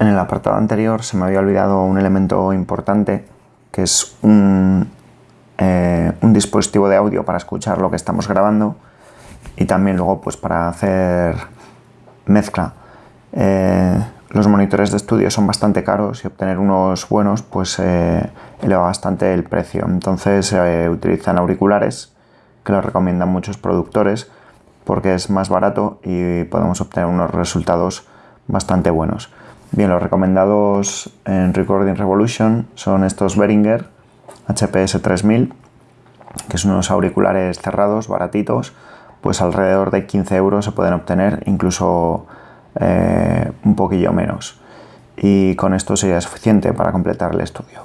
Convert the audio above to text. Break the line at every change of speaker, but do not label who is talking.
En el apartado anterior se me había olvidado un elemento importante que es un, eh, un dispositivo de audio para escuchar lo que estamos grabando y también luego pues para hacer mezcla. Eh, los monitores de estudio son bastante caros y obtener unos buenos pues eh, eleva bastante el precio. Entonces se utilizan auriculares que los recomiendan muchos productores porque es más barato y podemos obtener unos resultados bastante buenos. Bien, los recomendados en Recording Revolution son estos Behringer HPS 3000, que son unos auriculares cerrados, baratitos, pues alrededor de 15 euros se pueden obtener, incluso eh, un poquillo menos. Y con esto sería suficiente para completar el estudio.